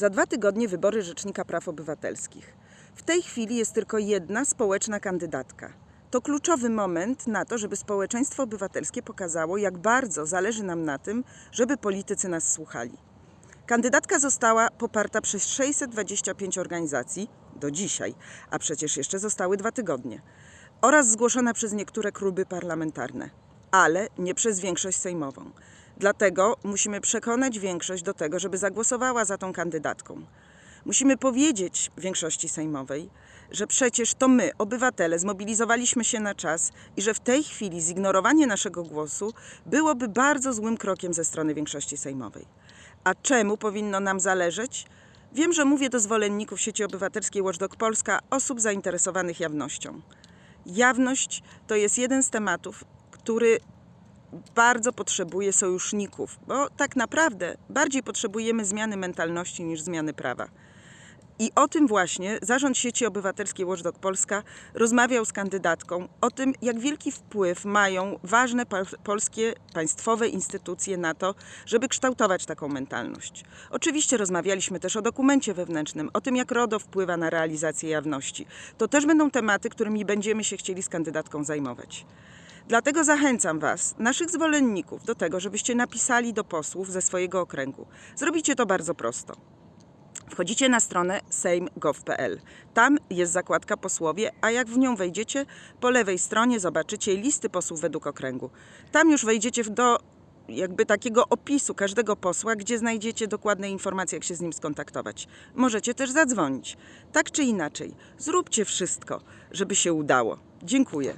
Za dwa tygodnie wybory Rzecznika Praw Obywatelskich. W tej chwili jest tylko jedna społeczna kandydatka. To kluczowy moment na to, żeby społeczeństwo obywatelskie pokazało, jak bardzo zależy nam na tym, żeby politycy nas słuchali. Kandydatka została poparta przez 625 organizacji do dzisiaj, a przecież jeszcze zostały dwa tygodnie, oraz zgłoszona przez niektóre kluby parlamentarne, ale nie przez większość sejmową. Dlatego musimy przekonać większość do tego, żeby zagłosowała za tą kandydatką. Musimy powiedzieć większości sejmowej, że przecież to my, obywatele, zmobilizowaliśmy się na czas i że w tej chwili zignorowanie naszego głosu byłoby bardzo złym krokiem ze strony większości sejmowej. A czemu powinno nam zależeć? Wiem, że mówię do zwolenników sieci obywatelskiej Watchdog Polska, osób zainteresowanych jawnością. Jawność to jest jeden z tematów, który bardzo potrzebuje sojuszników, bo tak naprawdę bardziej potrzebujemy zmiany mentalności niż zmiany prawa. I o tym właśnie Zarząd Sieci Obywatelskiej Watchdog Polska rozmawiał z kandydatką o tym, jak wielki wpływ mają ważne pol- polskie państwowe instytucje na to, żeby kształtować taką mentalność. Oczywiście rozmawialiśmy też o dokumencie wewnętrznym, o tym, jak RODO wpływa na realizację jawności. To też będą tematy, którymi będziemy się chcieli z kandydatką zajmować. Dlatego zachęcam Was, naszych zwolenników, do tego, żebyście napisali do posłów ze swojego okręgu. Zrobicie to bardzo prosto. Wchodzicie na stronę sejm.gov.pl. Tam jest zakładka posłowie, a jak w nią wejdziecie, po lewej stronie zobaczycie listy posłów według okręgu. Tam już wejdziecie do jakby takiego opisu każdego posła, gdzie znajdziecie dokładne informacje, jak się z nim skontaktować. Możecie też zadzwonić. Tak czy inaczej, zróbcie wszystko, żeby się udało. Dziękuję.